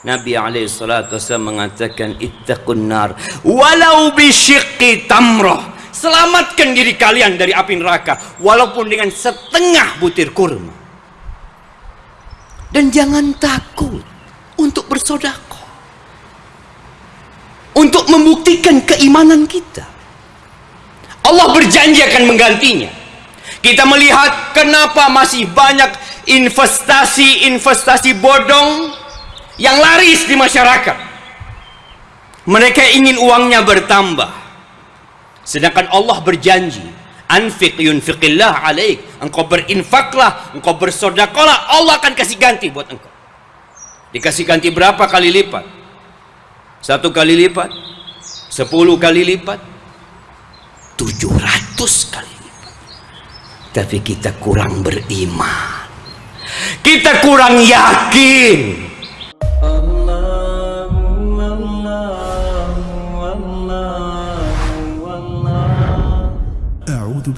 Nabi SAW mengatakan ittaqun nar. Walau bisyiqqi tamrah. Selamatkan diri kalian dari api neraka walaupun dengan setengah butir kurma. Dan jangan takut untuk bersodakoh untuk membuktikan keimanan kita. Allah berjanji akan menggantinya. Kita melihat kenapa masih banyak investasi-investasi bodong yang laris di masyarakat. Mereka ingin uangnya bertambah. Sedangkan Allah berjanji, anfiq yunfiqillah alaik. Engkau berinfaklah, engkau bersodakolah, Allah akan kasih ganti buat engkau. Dikasih ganti berapa kali lipat? Satu kali lipat? Sepuluh kali lipat? Tujuh ratus kali lipat. Tapi kita kurang beriman. Kita kurang yakin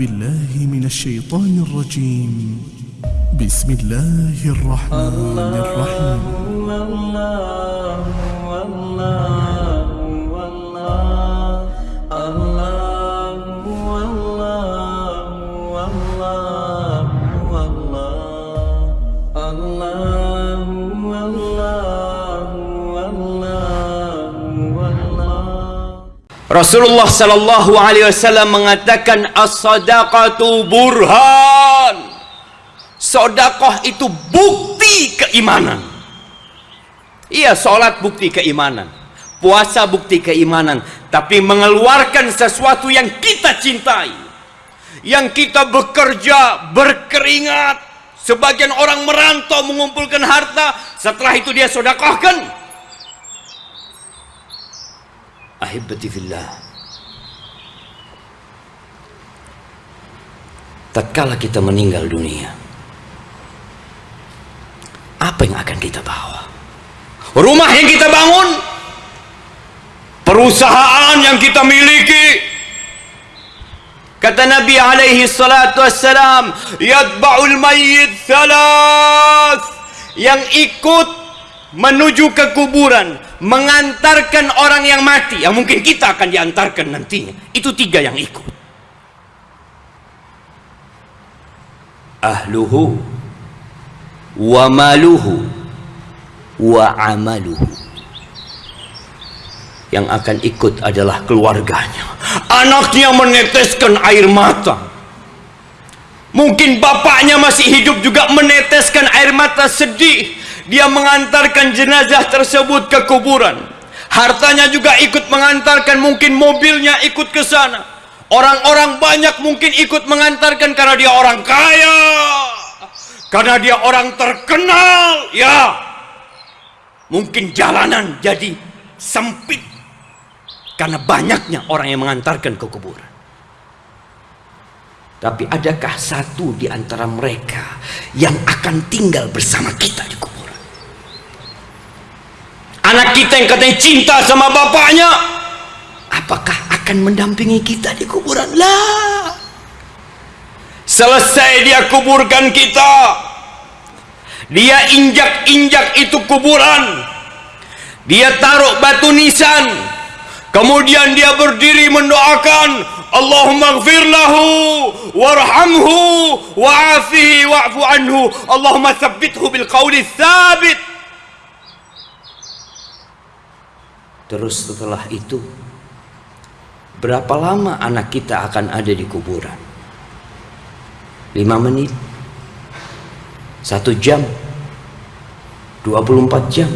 بالله من الشيطان الرجيم. بسم الله الرحمن الرحيم. Rasulullah sallallahu alaihi wasallam mengatakan as-sadaqatu burhan. Sedekah itu bukti keimanan. Iya, salat bukti keimanan. Puasa bukti keimanan, tapi mengeluarkan sesuatu yang kita cintai. Yang kita bekerja, berkeringat, sebagian orang merantau mengumpulkan harta, setelah itu dia sedekahkan ahibati fillah tatkala kita meninggal dunia apa yang akan kita bawa? Rumah yang kita bangun perusahaan yang kita miliki. Kata Nabi alaihi salatu wassalam yadba'ul mayyit thalath yang ikut menuju ke kuburan mengantarkan orang yang mati. Yang mungkin kita akan diantarkan nantinya. Itu tiga yang ikut. Ahluhu wa maluhu wa amaluhu. Yang akan ikut adalah keluarganya. Anaknya meneteskan air mata. Mungkin bapaknya masih hidup juga meneteskan air mata sedih dia mengantarkan jenazah tersebut ke kuburan. Hartanya juga ikut mengantarkan mungkin mobilnya ikut ke sana. Orang-orang banyak mungkin ikut mengantarkan karena dia orang kaya. Karena dia orang terkenal ya. Mungkin jalanan jadi sempit karena banyaknya orang yang mengantarkan ke kuburan. Tapi adakah satu di antara mereka yang akan tinggal bersama kita? di anak kita yang katanya cinta sama bapaknya apakah akan mendampingi kita di kuburan? Lah selesai dia kuburkan kita. Dia injak-injak itu kuburan. Dia taruh batu nisan. Kemudian dia berdiri mendoakan Allahumma gfir lahu warhamhu wa'afihi wa'fu anhu. Allahumma thabbithu bil qawli thabit Terus setelah itu Berapa lama anak kita akan ada di kuburan? Lima menit. Satu jam. 24 jam.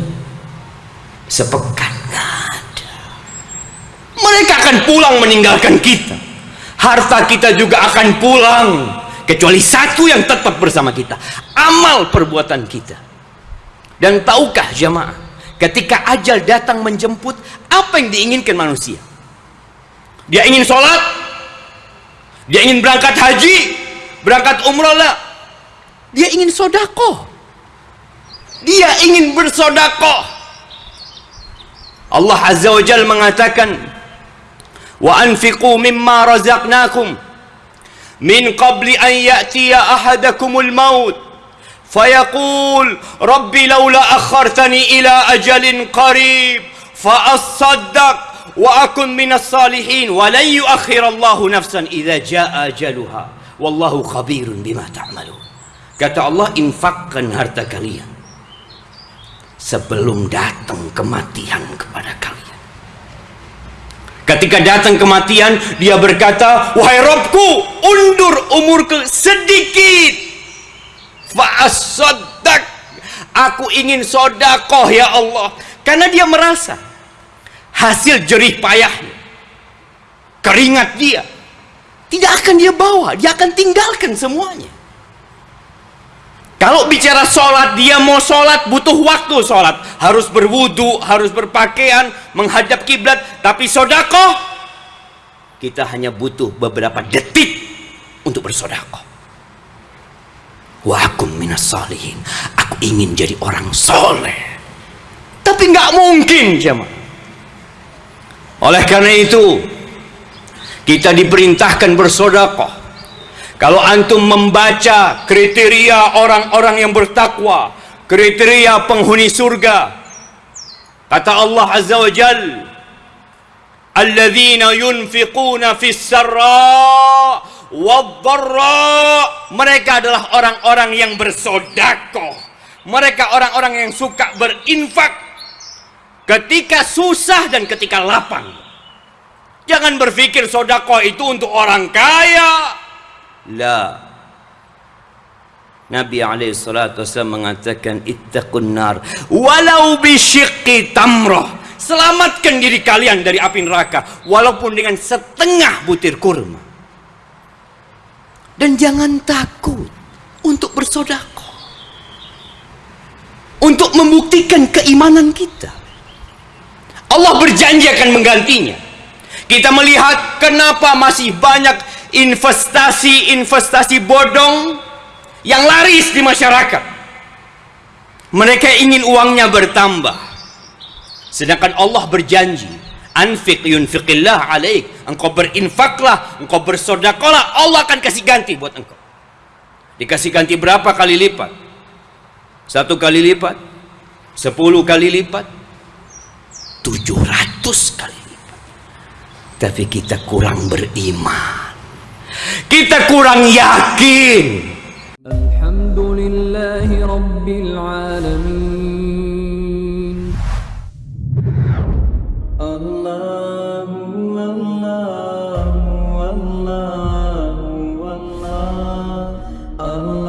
Sepekan. Ada. Mereka akan pulang meninggalkan kita. Harta kita juga akan pulang. Kecuali satu yang tetap bersama kita. Amal perbuatan kita. Dan tahukah jamaah Ketika ajal datang menjemput, apa yang diinginkan manusia? Dia ingin sholat, dia ingin berangkat haji, berangkat umrah lah. Dia ingin sodako, dia ingin bersodako. Allah Azza wa Jal mengatakan, wa anfiqu mimma razaqnakum min qabli an ya'tiya ahadakumul maut فيقول ربي لولا أخرتني إلى أجل قريب فأصدق وأكن من الصالحين ولن يؤخر الله نفسا إذا جاء أجلها والله خبير بما تعملون kata Allah infakkan harta kalian sebelum datang kematian kepada kalian ketika datang kematian dia berkata wahai Robku undur umurku sedikit Fa'asaddaq aku ingin sodakoh ya Allah karena dia merasa hasil jerih payahnya keringat dia tidak akan dia bawa dia akan tinggalkan semuanya kalau bicara sholat, dia mau sholat butuh waktu sholat. Harus berwudu, harus berpakaian, menghadap kiblat. Tapi sodako, kita hanya butuh beberapa detik untuk bersodako. Wa minas. Aku ingin jadi orang soleh. Tapi nggak mungkin, jemaah. Oleh karena itu, kita diperintahkan bersodakoh kalau antum membaca kriteria orang-orang yang bertakwa, kriteria penghuni surga, kata Allah Azza wa Jal, "Alladzina yunfiquna fis sarra wadh-dharra." Mereka adalah orang-orang yang bersedekah. Mereka orang-orang yang suka berinfak ketika susah dan ketika lapang. Jangan berpikir sodako itu untuk orang kaya. La. Nabi alaihi mengatakan ittaqun nar walau bisyiqqi tamrah. Selamatkan diri kalian dari api neraka walaupun dengan setengah butir kurma. Dan jangan takut untuk bersodako. Untuk membuktikan keimanan kita. Allah berjanji akan menggantinya. Kita melihat kenapa masih banyak investasi-investasi bodong yang laris di masyarakat. Mereka ingin uangnya bertambah. Sedangkan Allah berjanji, anfiq yunfiqillah alaik. Engkau berinfaklah, engkau bersodakolah, Allah akan kasih ganti buat engkau. Dikasih ganti berapa kali lipat? Satu kali lipat? Sepuluh kali lipat? Tujuh ratus kali lipat. Tapi kita kurang beriman. Kita kurang yakin. Alhamdulillahi Rabbil Oh.